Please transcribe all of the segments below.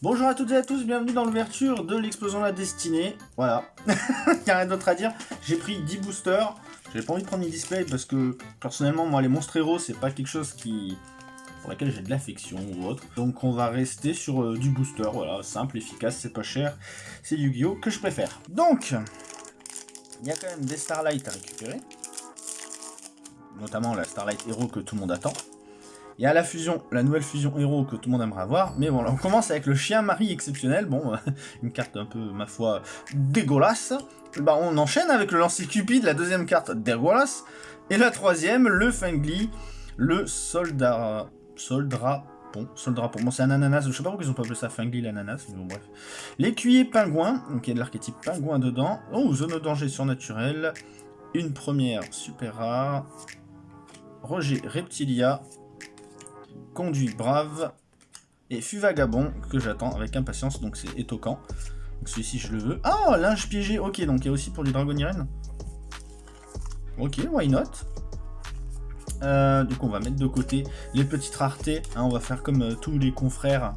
Bonjour à toutes et à tous, bienvenue dans l'ouverture de l'explosion de la destinée. Voilà, il n'y a rien d'autre à dire. J'ai pris 10 boosters. J'avais pas envie de prendre une display parce que personnellement, moi, les monstres héros, c'est pas quelque chose qui pour laquelle j'ai de l'affection ou autre. Donc on va rester sur euh, du booster, voilà, simple, efficace, c'est pas cher. C'est Yu-Gi-Oh que je préfère. Donc, il y a quand même des Starlight à récupérer. Notamment la Starlight Hero que tout le monde attend. Il y a la fusion, la nouvelle fusion héros que tout le monde aimerait avoir, mais bon, on commence avec le chien Marie exceptionnel, bon, une carte un peu, ma foi, dégueulasse. Bah, on enchaîne avec le lancer Cupid, la deuxième carte dégueulasse, et la troisième, le Fengli, le soldat, soldat Bon, soldat Bon, c'est un ananas, je sais pas pourquoi ils ont pas appelé ça Fengli l'ananas, bon, bref. L'écuyer pingouin, donc il y a de l'archétype pingouin dedans. Oh, zone de danger surnaturel. Une première super rare. Roger Reptilia, Conduit Brave et Fuvagabond que j'attends avec impatience, donc c'est étoquant. Donc celui-ci je le veux. Ah, linge piégé, ok, donc il y a aussi pour les dragons Ok, why not? Euh, Du coup on va mettre de côté les petites raretés, hein, on va faire comme euh, tous les confrères.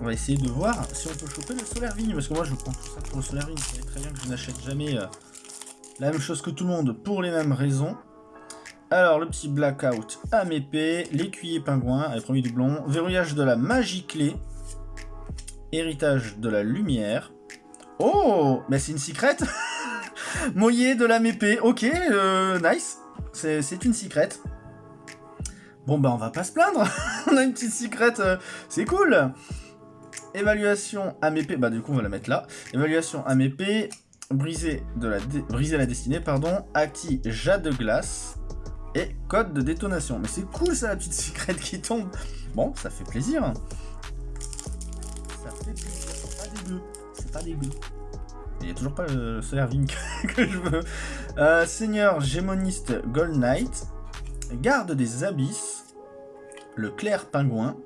On va essayer de voir si on peut choper le solaire vigne, parce que moi je prends tout ça pour le solaire vigne, vous savez très bien que je n'achète jamais euh, la même chose que tout le monde pour les mêmes raisons. Alors, le petit blackout à épée, l'écuyer pingouin, premier doublon, verrouillage de la magie clé, héritage de la lumière. Oh Mais c'est une secrète Moyer de la épée, ok, euh, nice. C'est une secrète. Bon, bah on va pas se plaindre. on a une petite secrète, euh, c'est cool. Évaluation à épée, bah du coup on va la mettre là. Évaluation à épée, briser, de la briser la destinée, pardon. Acti jade de glace et code de détonation. Mais c'est cool ça, la petite secrète qui tombe. Bon, ça fait plaisir. Ça fait plaisir, c'est pas dégueu. C'est pas dégueu. Il n'y a toujours pas le solaire Vink que je veux. Euh, Seigneur Gémoniste Gold Knight. Garde des Abysses. Le Clair Pingouin.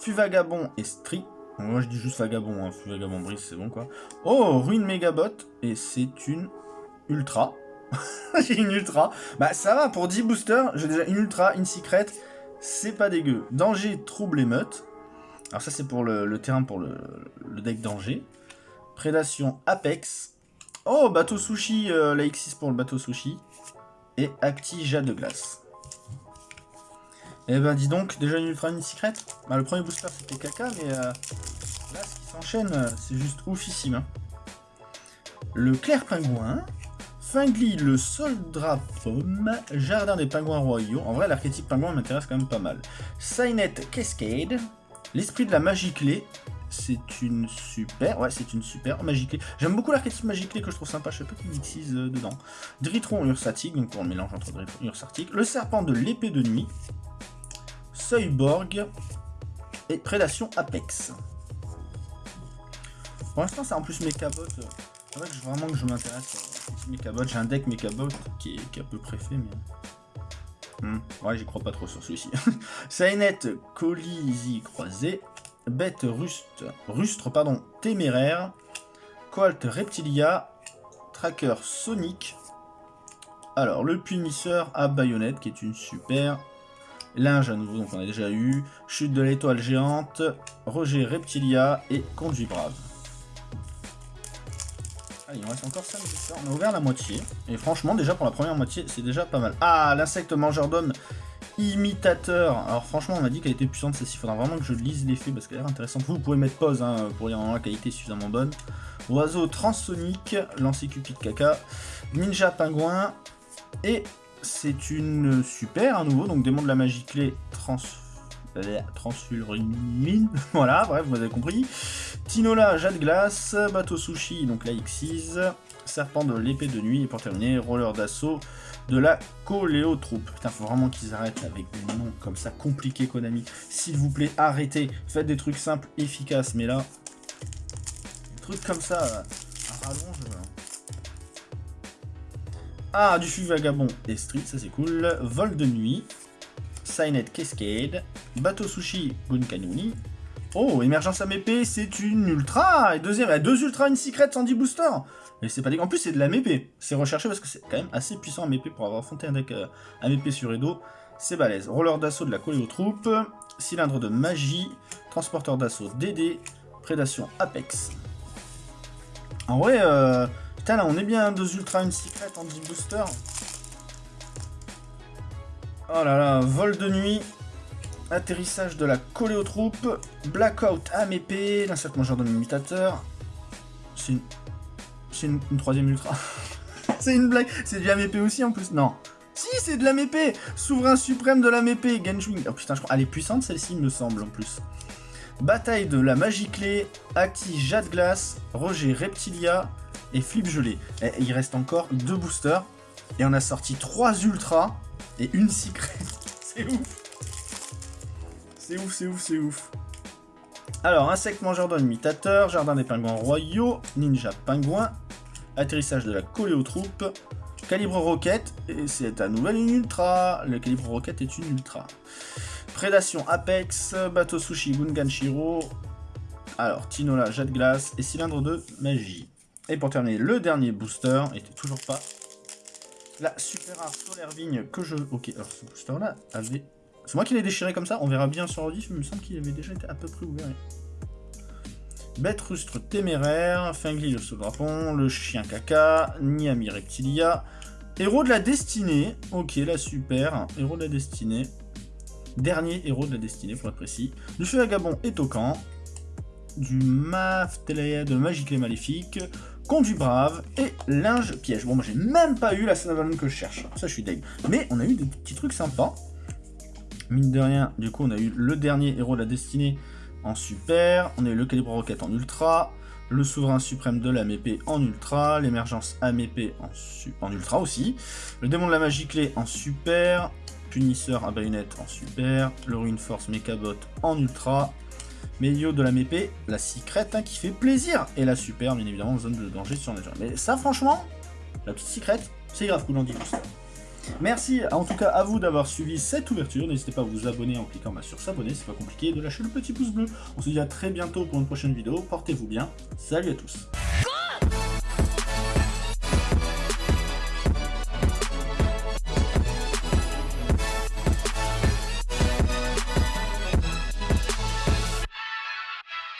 Fuvagabond et Stri. Moi je dis juste Vagabond, hein. Fuvagabond Brise c'est bon quoi. Oh, Ruine Megabot. Et c'est une Ultra. j'ai une ultra. Bah ça va, pour 10 boosters, j'ai déjà une ultra, une secret. C'est pas dégueu. Danger, trouble, émeute. Alors ça c'est pour le, terrain pour le, deck danger. Prédation, Apex. Oh, bateau sushi, euh, la X6 pour le bateau sushi. Et Acti, jade de glace. Eh ben dis donc, déjà une ultra, une secret. Bah le premier booster c'était caca, mais euh, là ce qui s'enchaîne, euh, c'est juste oufissime. Hein. Le clair pingouin. Fingli, le pomme, Jardin des pingouins royaux. En vrai, l'archétype pingouin m'intéresse quand même pas mal. Signet Cascade, l'esprit de la magie clé. C'est une super, ouais, c'est une super magie clé. J'aime beaucoup l'archétype magie clé que je trouve sympa. Je sais pas qu'il utilise euh, dedans. Dritron ursatique, donc on mélange entre Dritron et ursatique. Le serpent de l'épée de nuit. Seuilborg et Prédation Apex. Pour l'instant, c'est en plus. Euh, c'est vrai que vraiment que je m'intéresse Mechabot, j'ai un deck Mechabot qui est, qui à peu près fait, mais... Hmm, ouais, j'y crois pas trop sur celui-ci. Sainet Colisi croisé, Bête Rustre, Rustre pardon, Téméraire, Colt Reptilia, Tracker Sonic, alors le Punisseur à baïonnette qui est une super, Linge à nouveau, donc on a déjà eu, Chute de l'étoile géante, Roger Reptilia et Conduit Brave. Ah, il en reste encore 5 On a ouvert la moitié. Et franchement, déjà pour la première moitié, c'est déjà pas mal. Ah, l'insecte mangeur d'hommes imitateur. Alors franchement, on m'a dit qu'elle était puissante celle-ci. Il faudra vraiment que je lise l'effet parce qu'elle a l'air intéressante. Vous, pouvez mettre pause hein, pour dire la qualité suffisamment bonne. Oiseau transsonique, lancer cupid caca, ninja pingouin. Et c'est une super à nouveau. Donc démon de la magie clé trans transfurine, voilà, bref, vous avez compris. Tinola, Jade Glace, Bateau Sushi, donc la X6, Serpent de l'épée de nuit, et pour terminer, Roller d'assaut de la Coléotroupe. Putain, faut vraiment qu'ils arrêtent avec des noms comme ça compliqués, Konami. S'il vous plaît, arrêtez. Faites des trucs simples, efficaces, mais là, des trucs comme ça, à rallonge... Ah, du fût vagabond et street, ça c'est cool. Vol de nuit, Signet Cascade, Bateau Sushi Bunkanuni. Oh, Émergence MEP, c'est une ultra Et deuxième, deux ultra, une secret, 110 booster Et c'est pas dégueu. En plus, c'est de la MEP. C'est recherché parce que c'est quand même assez puissant MEP pour avoir affronté un deck euh, MEP sur Edo. C'est balèze. Roller d'assaut de la aux troupes. cylindre de magie, transporteur d'assaut DD, prédation Apex. En vrai, euh, putain là on est bien, deux ultra, une secret en 10 booster. Oh là là, vol de nuit, atterrissage de la collée aux troupes, blackout âme épée, l'insecte mangeur de mutateur. C'est une... C'est une, troisième ultra. c'est une blague, c'est du âme aussi en plus, non. Si, c'est de la épée Souverain suprême de la épée, Genshwing. Oh putain, je crois... Elle est puissante celle-ci, me semble, en plus. Bataille de la magie clé, Aki Jade Glace, Roger Reptilia et Flip Gelé. Et il reste encore deux boosters. Et on a sorti trois ultras et une secret. c'est ouf C'est ouf, c'est ouf, c'est ouf. Alors, insecte mangeur d'homme imitateur, jardin des pingouins royaux, ninja pingouin, atterrissage de la troupes, Calibre roquette, et c'est à nouvel une ultra. Le calibre roquette est une ultra. Prédation Apex, bateau sushi Gungan Shiro. Alors, Tinola, jet de glace et cylindre de magie. Et pour terminer, le dernier booster, était toujours pas la super rare solaire vigne que je... Ok, alors ce booster là avait... C'est moi qui l'ai déchiré comme ça, on verra bien sur le diff, mais il me semble qu'il avait déjà été à peu près ouvert. Bête rustre téméraire, Fingli le sous-drapon, le chien caca, Niami reptilia, héros de la destinée, ok la super, héros de la destinée, dernier héros de la destinée pour être précis, du feu vagabond et tocan, du Maftelea de Magique et Maléfique, Conduit Brave et Linge Piège. Bon, moi j'ai même pas eu la Sanavalon que je cherche, ça je suis deg. Mais on a eu des petits trucs sympas. Mine de rien, du coup on a eu le dernier héros de la destinée en super, on a eu le calibre roquette en ultra, le souverain suprême de l'âme épée en ultra, l'émergence épée en, en, ultra aussi, le démon de la magie clé en super, punisseur à baïonnette en super, le ruine force mechabot en ultra, Médio de la épée, la secrète hein, qui fait plaisir, et la super bien évidemment zone de danger sur gens. Mais ça franchement, la petite secrète, c'est grave cool en Merci en tout cas à vous d'avoir suivi cette ouverture. N'hésitez pas à vous abonner en cliquant bah, sur s'abonner, c'est pas compliqué, de lâcher le petit pouce bleu. On se dit à très bientôt pour une prochaine vidéo. Portez-vous bien. Salut à tous.